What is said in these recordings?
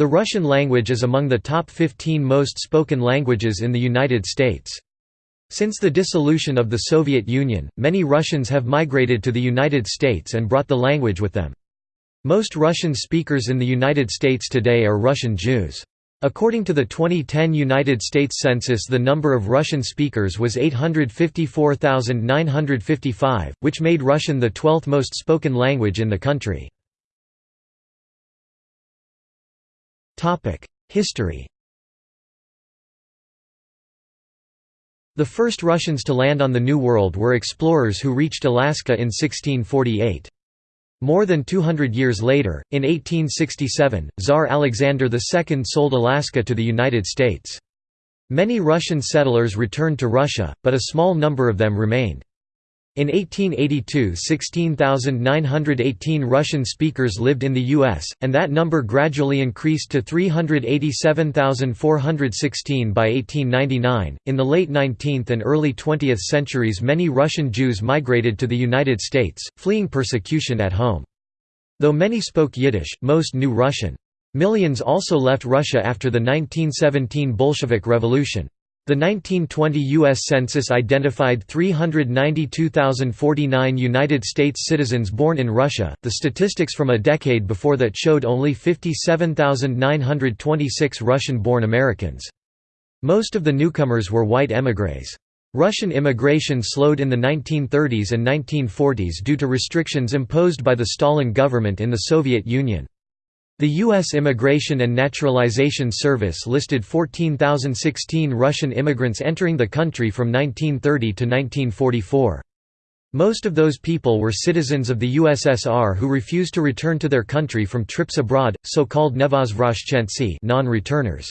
The Russian language is among the top 15 most spoken languages in the United States. Since the dissolution of the Soviet Union, many Russians have migrated to the United States and brought the language with them. Most Russian speakers in the United States today are Russian Jews. According to the 2010 United States Census the number of Russian speakers was 854,955, which made Russian the 12th most spoken language in the country. History The first Russians to land on the New World were explorers who reached Alaska in 1648. More than 200 years later, in 1867, Tsar Alexander II sold Alaska to the United States. Many Russian settlers returned to Russia, but a small number of them remained. In 1882 16,918 Russian speakers lived in the U.S., and that number gradually increased to 387,416 by 1899. In the late 19th and early 20th centuries many Russian Jews migrated to the United States, fleeing persecution at home. Though many spoke Yiddish, most knew Russian. Millions also left Russia after the 1917 Bolshevik Revolution. The 1920 U.S. Census identified 392,049 United States citizens born in Russia, the statistics from a decade before that showed only 57,926 Russian-born Americans. Most of the newcomers were white émigrés. Russian immigration slowed in the 1930s and 1940s due to restrictions imposed by the Stalin government in the Soviet Union. The U.S. Immigration and Naturalization Service listed 14,016 Russian immigrants entering the country from 1930 to 1944. Most of those people were citizens of the USSR who refused to return to their country from trips abroad, so-called nevozvrashchentsy non-returners.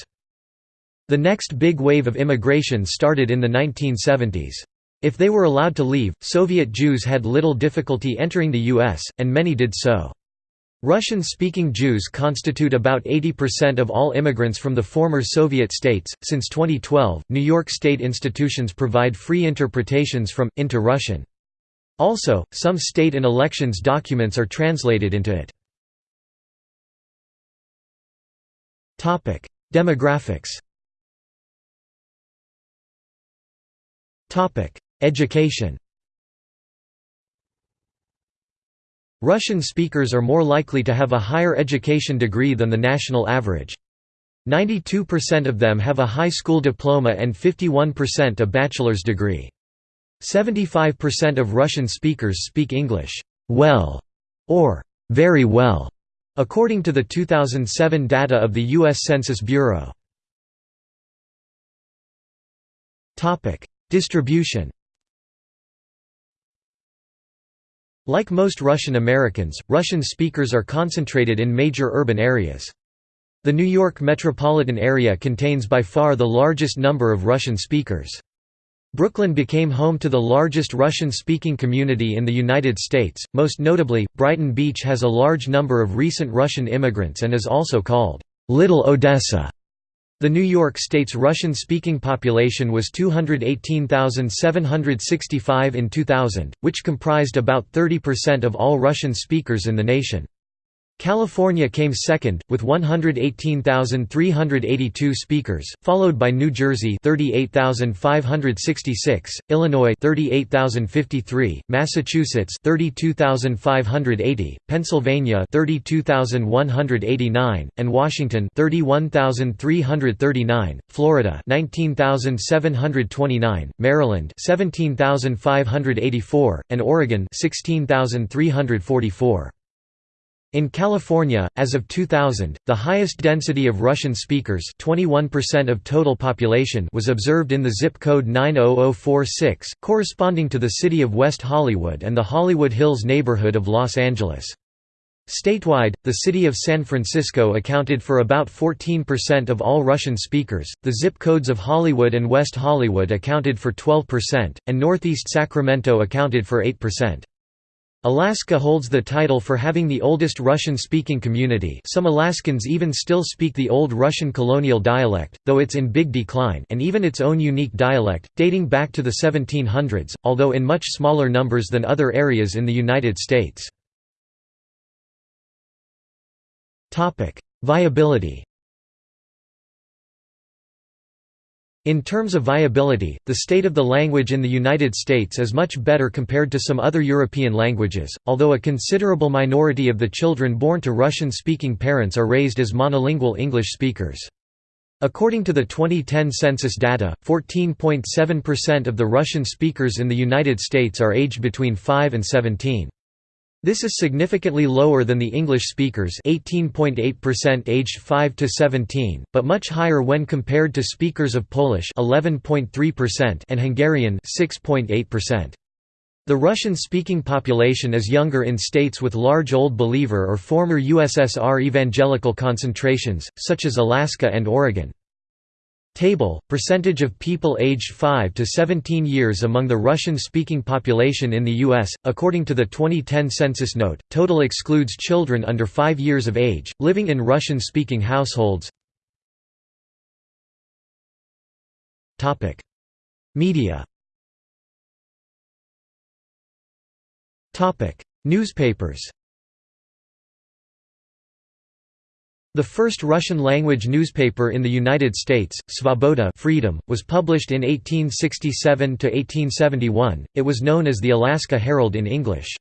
The next big wave of immigration started in the 1970s. If they were allowed to leave, Soviet Jews had little difficulty entering the U.S., and many did so. Russian-speaking Jews constitute about 80% of all immigrants from the former Soviet states. Since 2012, New York state institutions provide free interpretations from into Russian. Also, some state and elections documents are translated into it. Topic: Demographics. Topic: Education. Russian speakers are more likely to have a higher education degree than the national average. 92% of them have a high school diploma and 51% a bachelor's degree. 75% of Russian speakers speak English well or very well, according to the 2007 data of the U.S. Census Bureau. Distribution Like most Russian Americans, Russian speakers are concentrated in major urban areas. The New York metropolitan area contains by far the largest number of Russian speakers. Brooklyn became home to the largest Russian-speaking community in the United States, most notably, Brighton Beach has a large number of recent Russian immigrants and is also called, "'Little Odessa' The New York State's Russian-speaking population was 218,765 in 2000, which comprised about 30% of all Russian speakers in the nation. California came second, with 118,382 speakers, followed by New Jersey 38,566, Illinois 38,053, Massachusetts 32,580, Pennsylvania 32,189, and Washington 31,339, Florida 19,729, Maryland 17,584, and Oregon 16,344. In California, as of 2000, the highest density of Russian speakers 21% of total population was observed in the zip code 90046, corresponding to the city of West Hollywood and the Hollywood Hills neighborhood of Los Angeles. Statewide, the city of San Francisco accounted for about 14% of all Russian speakers, the zip codes of Hollywood and West Hollywood accounted for 12%, and Northeast Sacramento accounted for 8%. Alaska holds the title for having the oldest Russian-speaking community some Alaskans even still speak the Old Russian colonial dialect, though it's in big decline and even its own unique dialect, dating back to the 1700s, although in much smaller numbers than other areas in the United States. Viability In terms of viability, the state of the language in the United States is much better compared to some other European languages, although a considerable minority of the children born to Russian-speaking parents are raised as monolingual English speakers. According to the 2010 census data, 14.7% of the Russian speakers in the United States are aged between 5 and 17. This is significantly lower than the English speakers 18.8% aged 5 to 17, but much higher when compared to speakers of Polish 11.3% and Hungarian 6.8%. The Russian-speaking population is younger in states with large Old Believer or former USSR evangelical concentrations, such as Alaska and Oregon. Table, percentage of people aged 5 to 17 years among the Russian-speaking population in the U.S., according to the 2010 census note, total excludes children under 5 years of age, living in Russian-speaking households. Media. Newspapers The first Russian-language newspaper in the United States, Svoboda Freedom, was published in 1867–1871, it was known as the Alaska Herald in English.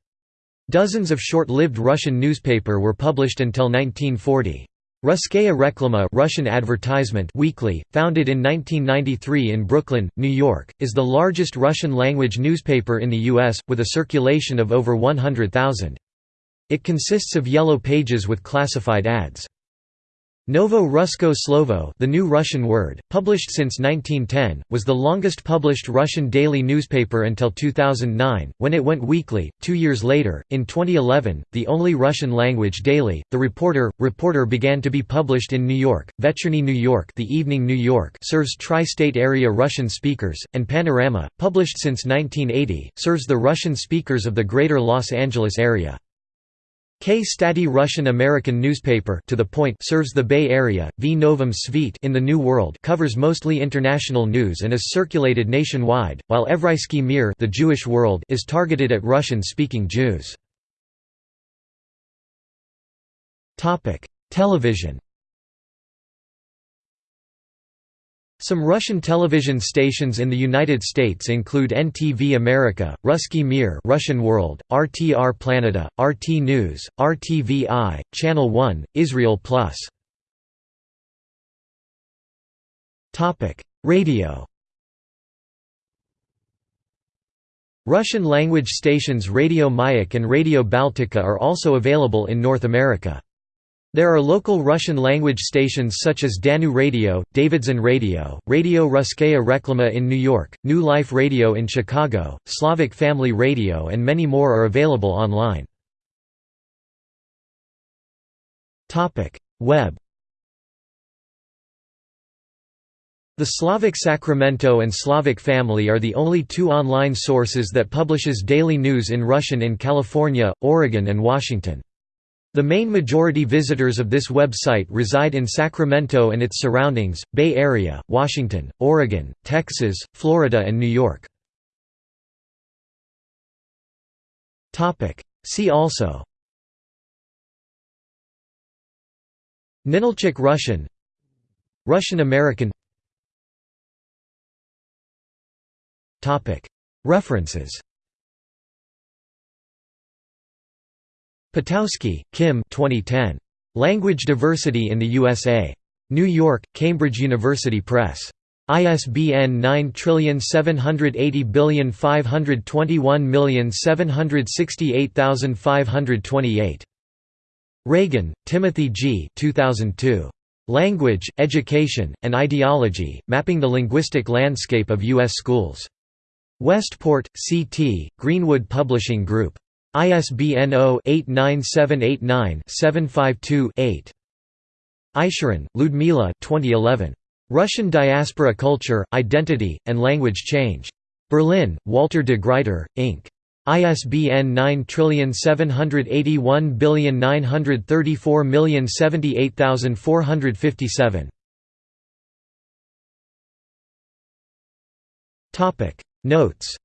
Dozens of short-lived Russian newspaper were published until 1940. Russkaya Reklama Russian Advertisement Weekly, founded in 1993 in Brooklyn, New York, is the largest Russian-language newspaper in the U.S., with a circulation of over 100,000. It consists of yellow pages with classified ads. Novoye Russkoye Slovo the new Russian word, published since 1910, was the longest published Russian daily newspaper until 2009, when it went weekly. Two years later, in 2011, the only Russian-language daily, The Reporter, Reporter began to be published in New York. Vechernyi New York The Evening New York serves tri-state area Russian speakers, and Panorama, published since 1980, serves the Russian speakers of the greater Los Angeles area. Kstati Russian-American newspaper to the point serves the Bay Area, V Novum Svit in the New World covers mostly international news and is circulated nationwide, while Evreysky Mir the Jewish World is targeted at Russian-speaking Jews. Television Some Russian television stations in the United States include NTV America, Russky Mir Russian World, RTR Planeta, RT News, RTVI, Channel 1, Israel Plus. Radio Russian-language stations Radio Mayak and Radio Baltika are also available in North America. There are local Russian-language stations such as Danu Radio, Davidzon Radio, Radio Russkaya Reklama in New York, New Life Radio in Chicago, Slavic Family Radio and many more are available online. Web The Slavic Sacramento and Slavic Family are the only two online sources that publishes daily news in Russian in California, Oregon and Washington. The main majority visitors of this website reside in Sacramento and its surroundings, Bay Area, Washington, Oregon, Texas, Florida and New York. See also Ninilchik Russian Russian American References Potowski, Kim 2010. Language Diversity in the USA. New York, Cambridge University Press. ISBN 9780521768528. Reagan, Timothy G. 2002. Language, Education, and Ideology, Mapping the Linguistic Landscape of U.S. Schools. Westport, C.T., Greenwood Publishing Group. ISBN 0-89789-752-8. Isurin, Ludmila 2011. Russian Diaspora Culture, Identity, and Language Change. Berlin, Walter de Gruyter, Inc. ISBN 9781934078457. Notes